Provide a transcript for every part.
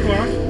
o'clock.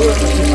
Thank you.